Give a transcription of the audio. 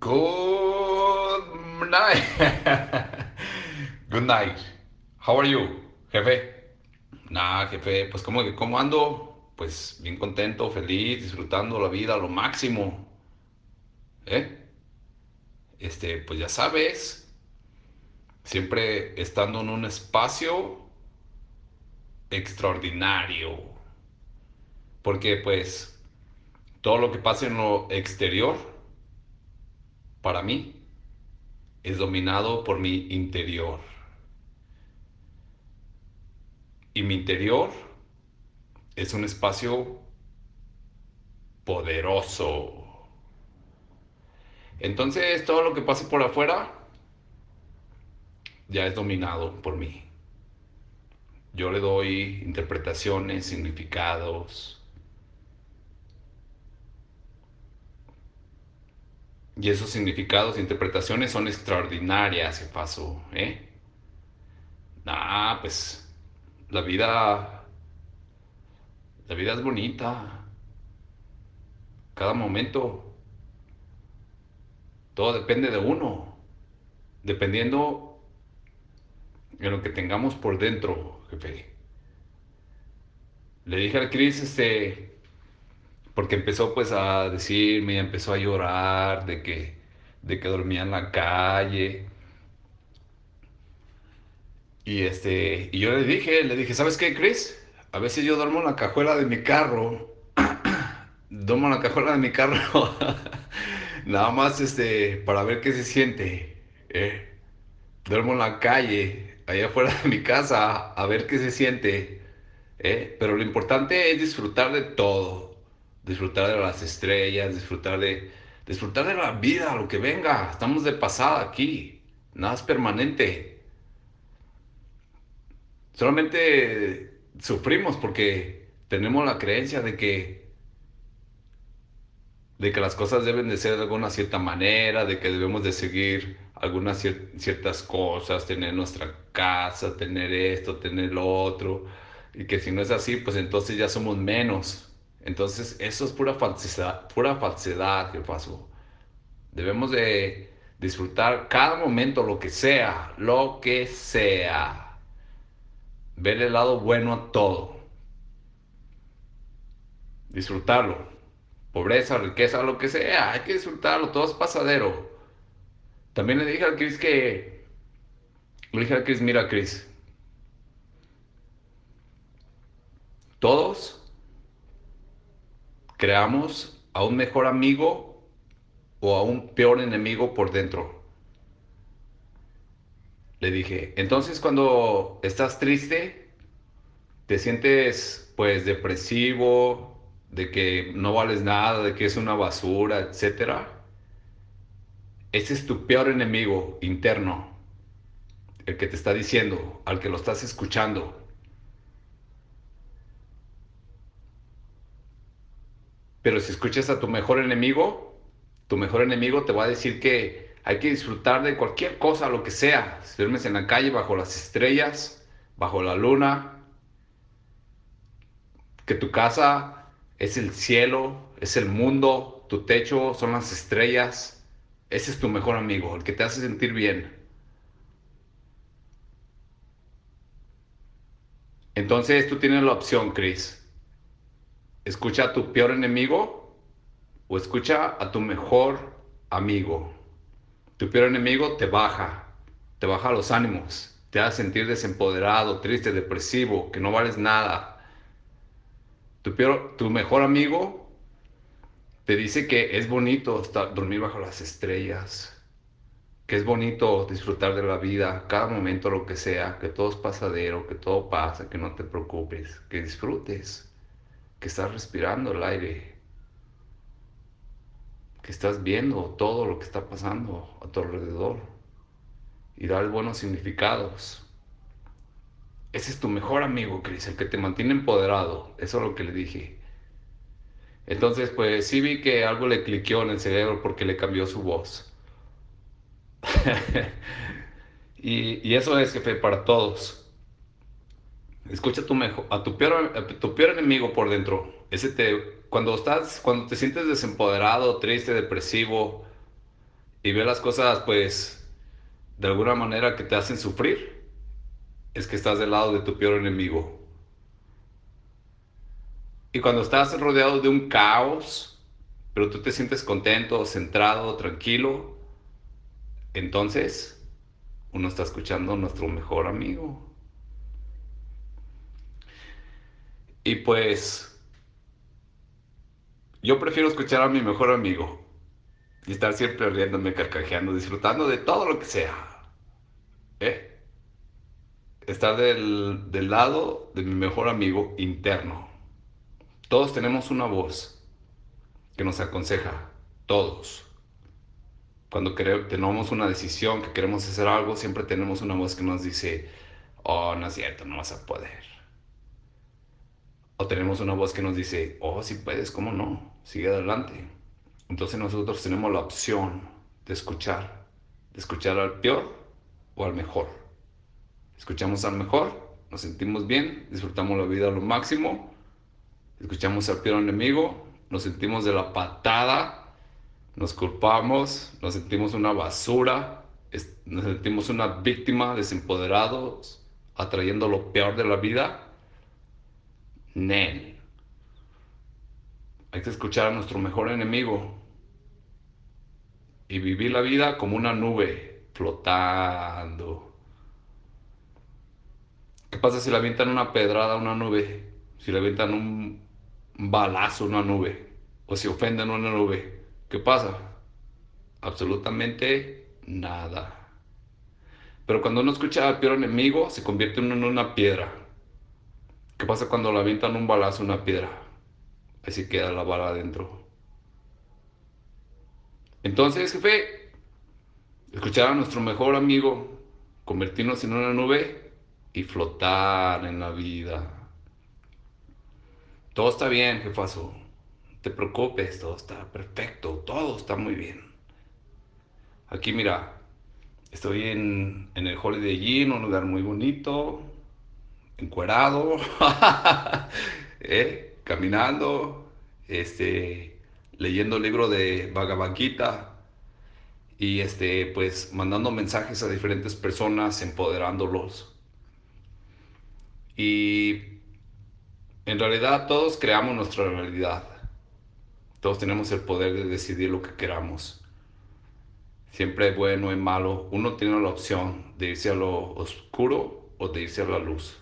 Good night. Good night. How are you, jefe? Nah, jefe, pues como que cómo ando? Pues bien contento, feliz, disfrutando la vida a lo máximo. ¿Eh? Este, pues ya sabes, siempre estando en un espacio extraordinario. Porque pues todo lo que pasa en lo exterior para mí, es dominado por mi interior. Y mi interior es un espacio poderoso. Entonces todo lo que pase por afuera ya es dominado por mí. Yo le doy interpretaciones, significados, Y esos significados e interpretaciones son extraordinarias, paso, ¿eh? Nah, pues la vida, la vida es bonita. Cada momento, todo depende de uno, dependiendo de lo que tengamos por dentro, jefe. Le dije al Cris, este, porque empezó pues a decirme, empezó a llorar de que, de que dormía en la calle. Y, este, y yo le dije, le dije, ¿sabes qué, Chris? A veces yo duermo en la cajuela de mi carro. duermo en la cajuela de mi carro. Nada más este, para ver qué se siente. ¿eh? Duermo en la calle, allá afuera de mi casa, a ver qué se siente. ¿eh? Pero lo importante es disfrutar de todo disfrutar de las estrellas, disfrutar de, disfrutar de la vida, lo que venga. Estamos de pasada aquí, nada es permanente. Solamente sufrimos porque tenemos la creencia de que de que las cosas deben de ser de alguna cierta manera, de que debemos de seguir algunas ciertas cosas, tener nuestra casa, tener esto, tener lo otro, y que si no es así, pues entonces ya somos menos. Entonces, eso es pura falsedad, pura falsedad que pasó. Debemos de disfrutar cada momento, lo que sea, lo que sea. Ver el lado bueno a todo. Disfrutarlo. Pobreza, riqueza, lo que sea, hay que disfrutarlo, todo es pasadero. También le dije al Chris que... Le dije al Chris, mira Chris, todos creamos a un mejor amigo o a un peor enemigo por dentro. Le dije, entonces cuando estás triste, te sientes pues depresivo, de que no vales nada, de que es una basura, etc. Ese es tu peor enemigo interno, el que te está diciendo, al que lo estás escuchando. Pero si escuchas a tu mejor enemigo, tu mejor enemigo te va a decir que hay que disfrutar de cualquier cosa, lo que sea. Si duermes en la calle, bajo las estrellas, bajo la luna, que tu casa es el cielo, es el mundo, tu techo son las estrellas. Ese es tu mejor amigo, el que te hace sentir bien. Entonces tú tienes la opción, Chris ¿Escucha a tu peor enemigo o escucha a tu mejor amigo? Tu peor enemigo te baja, te baja los ánimos, te hace sentir desempoderado, triste, depresivo, que no vales nada. Tu, peor, tu mejor amigo te dice que es bonito dormir bajo las estrellas, que es bonito disfrutar de la vida, cada momento lo que sea, que todo es pasadero, que todo pasa, que no te preocupes, que disfrutes que estás respirando el aire, que estás viendo todo lo que está pasando a tu alrededor y dar buenos significados. Ese es tu mejor amigo, Cris, el que te mantiene empoderado. Eso es lo que le dije. Entonces, pues sí vi que algo le cliqueó en el cerebro porque le cambió su voz. y, y, eso es, jefe, para todos. Escucha a tu, mejor, a tu, peor, tu peor enemigo por dentro. Ese te, cuando, estás, cuando te sientes desempoderado, triste, depresivo, y ve las cosas pues de alguna manera que te hacen sufrir, es que estás del lado de tu peor enemigo. Y cuando estás rodeado de un caos, pero tú te sientes contento, centrado, tranquilo, entonces uno está escuchando a nuestro mejor amigo. Y pues yo prefiero escuchar a mi mejor amigo y estar siempre riéndome, carcajeando, disfrutando de todo lo que sea. ¿Eh? Estar del, del lado de mi mejor amigo interno. Todos tenemos una voz que nos aconseja, todos. Cuando tenemos una decisión, que queremos hacer algo, siempre tenemos una voz que nos dice, oh, no es cierto, no vas a poder. O tenemos una voz que nos dice, oh, si puedes, ¿cómo no? Sigue adelante. Entonces nosotros tenemos la opción de escuchar, de escuchar al peor o al mejor. Escuchamos al mejor, nos sentimos bien, disfrutamos la vida a lo máximo. Escuchamos al peor enemigo, nos sentimos de la patada, nos culpamos, nos sentimos una basura, nos sentimos una víctima, desempoderados, atrayendo lo peor de la vida. Nen. Hay que escuchar a nuestro mejor enemigo y vivir la vida como una nube flotando. ¿Qué pasa si le avientan una pedrada a una nube? Si le avientan un balazo a una nube o si ofenden a una nube. ¿Qué pasa? Absolutamente nada. Pero cuando uno escucha al peor enemigo, se convierte en una piedra. ¿Qué pasa cuando le avientan un balazo a una piedra? Así queda la bala adentro. Entonces, jefe, escuchar a nuestro mejor amigo, convertirnos en una nube y flotar en la vida. Todo está bien, jefazo. No te preocupes, todo está perfecto, todo está muy bien. Aquí, mira, estoy en, en el Holiday Inn, un lugar muy bonito, encuerado. ¿Eh? caminando, este, leyendo el libro de Bhagavad Gita y este, pues mandando mensajes a diferentes personas, empoderándolos. Y en realidad todos creamos nuestra realidad. Todos tenemos el poder de decidir lo que queramos. Siempre bueno y malo. Uno tiene la opción de irse a lo oscuro o de irse a la luz.